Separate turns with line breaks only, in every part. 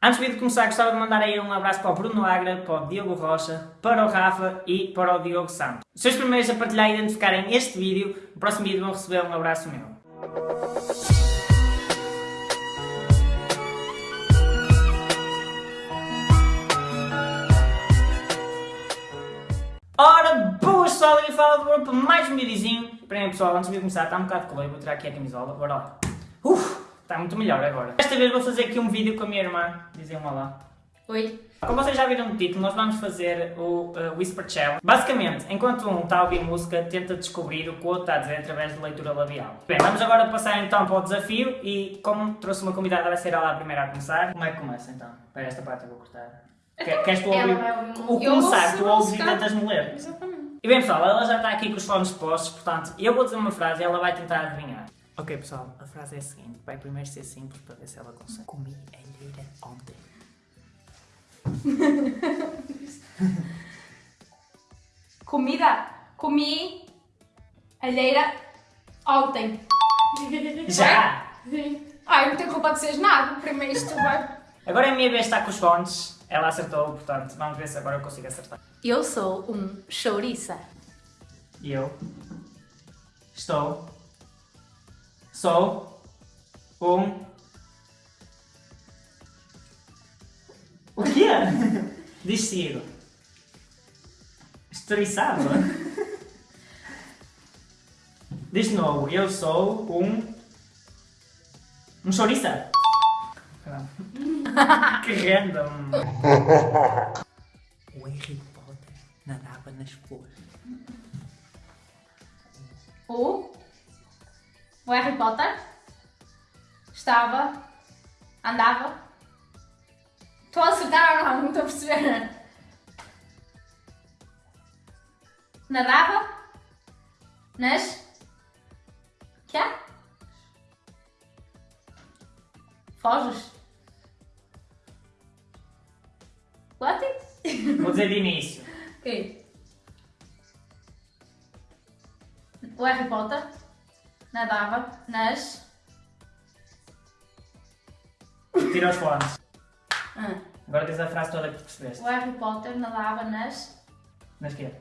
Antes de começar, gostava de mandar aí um abraço para o Bruno Agra, para o Diogo Rocha, para o Rafa e para o Diogo Santos. Se os primeiros a partilhar e identificarem este vídeo, no próximo vídeo vão receber um abraço meu. Ora, boas pessoal, aqui fala do para mais um videozinho. Primeiro pessoal, antes de começar, está um bocado de calor, vou tirar aqui a camisola, bora lá. Uf, está muito melhor agora. Desta vez vou fazer aqui um vídeo com a minha irmã, dizem um olá.
Oi.
Como vocês já viram no título, nós vamos fazer o uh, Whisper Challenge. Basicamente, enquanto um está a ouvir música, tenta descobrir o que o outro está a dizer através de leitura labial. Bem, vamos agora passar então para o desafio e como trouxe uma convidada, vai ser ela a primeira a começar. Como é que começa então? Para esta parte eu vou cortar.
Então,
Queres tu ouvir? O começar, tu ouves e tentas me ler.
Exatamente.
E bem pessoal, ela já está aqui com os fones postos, portanto, eu vou dizer uma frase e ela vai tentar adivinhar. Ok pessoal, a frase é a seguinte, vai primeiro ser simples para ver se ela consegue. Comi alheira ontem.
Comida. Comi alheira ontem.
Já!
Sim. Ai, não tenho culpa de seres nada. Primeiro isto vai...
Agora é a minha vez de estar com os fones, ela acertou, portanto, vamos ver se agora eu consigo acertar.
Eu sou um chouriça.
E eu estou, sou um... O quê? Diz seguido. Estouriçado? Diz de novo, eu sou um... Um chouriça. que random. O Harry Potter nadava nas flores.
O... O Harry Potter estava... Andava... Estou a acertar ou não? Não estou a perceber. Nadava nas... Quê? Foges? What?
Vou dizer de início.
Ok. O Harry Potter nadava nas...
Tira os fones.
Ah.
Agora diz a frase toda que percebeste.
O Harry Potter nadava nas...
Mas quê?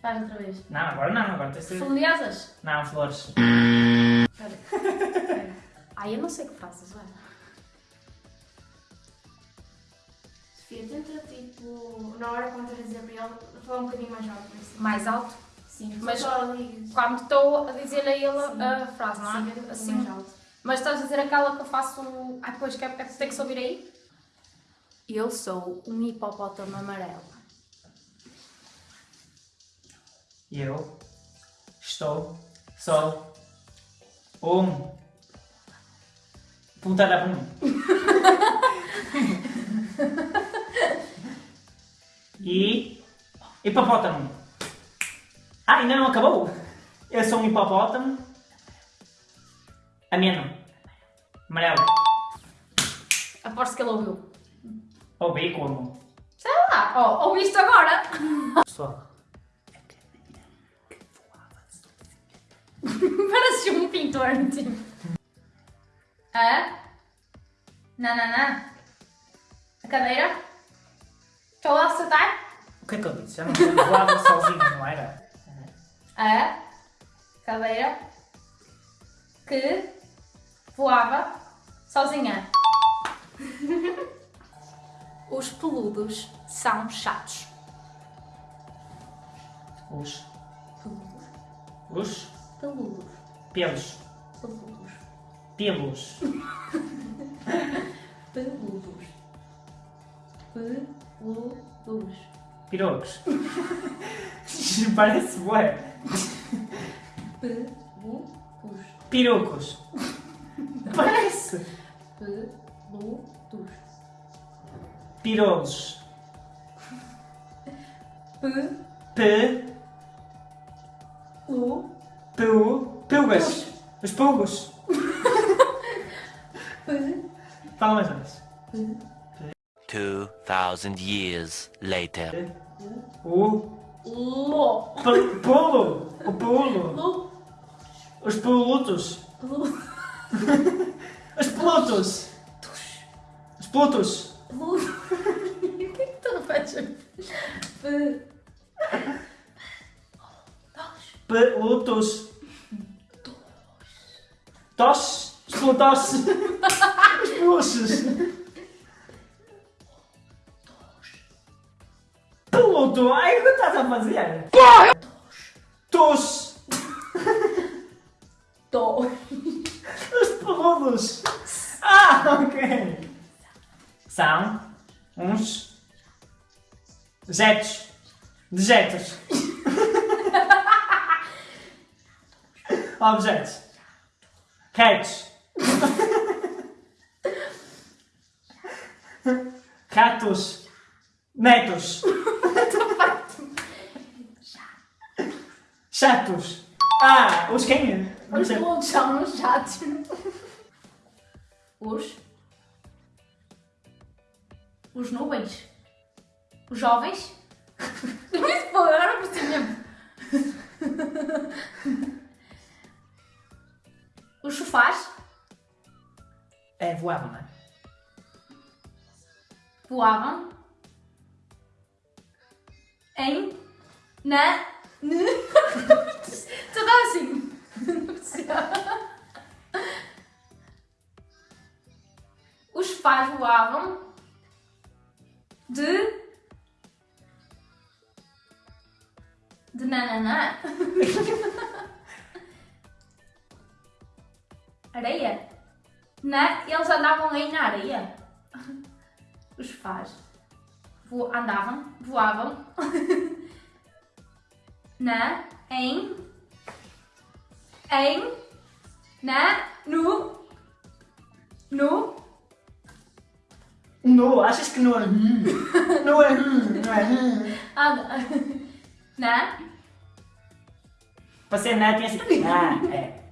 Faz outra vez.
Não, agora não, agora tens de...
Foliosas?
Não, flores.
Espera. Espera. Ai, eu não sei o que fazes, olha.
Sofia, tenta tipo, na hora quando estás a dizer para ele, falar um bocadinho mais alto. Assim.
Mais alto?
Sim,
Mas-
só.
Quando estou a dizer a ele
Sim.
a frase, não é?
Sim,
assim.
mais alto.
Mas estás a dizer aquela que eu faço... Ah, pois, que é, é, tem que se ouvir aí? Eu sou um hipopótamo amarelo.
Eu estou, sou um puta da bum. e hipopótamo. Ah, ainda não acabou? Eu sou um hipopótamo. Ameno. Amarelo.
Aposto que ele ouviu.
Ouvi como?
Sei lá, oh, ouviste agora?
Pessoal.
Parece um pintor, tipo. A. Nananã. A cadeira. Estou a acertar.
O que é que eu disse? Já não voava sozinho, não era?
A. Cadeira. Que. Voava. Sozinha. Os peludos são chatos.
Os.
Peludos.
Os.
Peludos.
Pelos.
Peludos.
Pelos.
Peludos. Peludos.
Pirocos. Parece bué.
Peludos.
Pirucos. Parece.
Peludos.
Pirolos.
Pe.
P.
U.
Pu. Pulgas. Os pulgos.
Pe.
Fala mais uma vez.
2,000 years later.
O.
Lo.
P- Pulo. O pulo.
Lu.
Os pulutos.
Lu.
Os plutos. Os plutos.
Peludo. O que é que tu.
Pelutos. Toches. Os pelutoches. Os peluches. Peluto. Ai, o que estás a fazer? Tos.
Tô.
Os peludos. Ah, ok. São uns jetos. Dejetos. Objetos. Retos. Ratos. Netos. Chatos. Ah, os quem? Não
Os
sei.
peludos são os chatos. Os. Os nuvens. Os jovens. Isso, pô, agora não percebi mesmo. Os sofás
É, voava, não é?
voavam em. na. Areia. Na, eles andavam aí na areia. Os sofás vo, andavam, voavam na, em, em, na, no, no,
No, achas que é hum? Não é não é hum.
anda, na,
Para ser neto, tinha assim. Ah, é.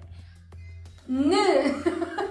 Ne,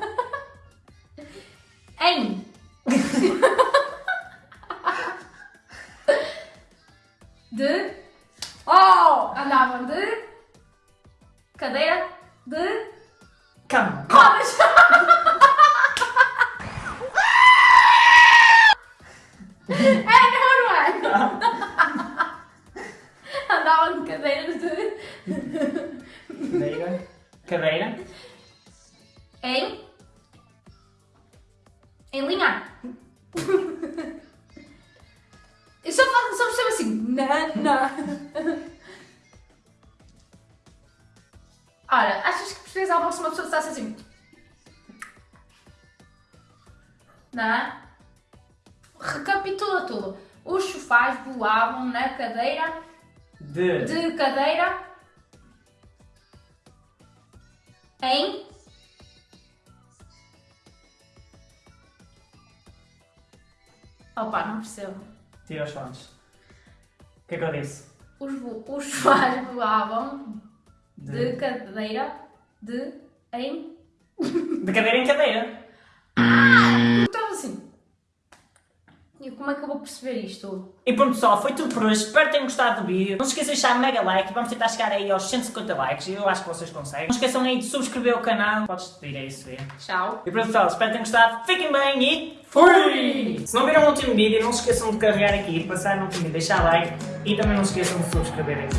Eu só, faço, só percebo assim, na, na. Ora, achas que algo se uma pessoa está assim? Na. Recapitula tudo. Os sofás voavam na cadeira,
De.
de cadeira, em. Opa, não percebo.
Tira os fones. O que é que eu disse?
Os, os sofás voavam de cadeira, de, em.
De cadeira em cadeira.
Então assim. E como é que eu vou perceber isto?
E pronto pessoal, foi tudo por hoje. Espero que tenham gostado do vídeo. Não se esqueçam de deixar mega like. Vamos tentar chegar aí aos 150 likes. Eu acho que vocês conseguem. Não esqueçam aí de subscrever o canal. Podes pedir é isso, é.
Tchau.
E pronto pessoal, espero que tenham gostado. Fiquem bem e fui! Se não viram o último vídeo, não se esqueçam de carregar aqui, passar no vídeo, deixar like e também não se esqueçam de subscrever aqui.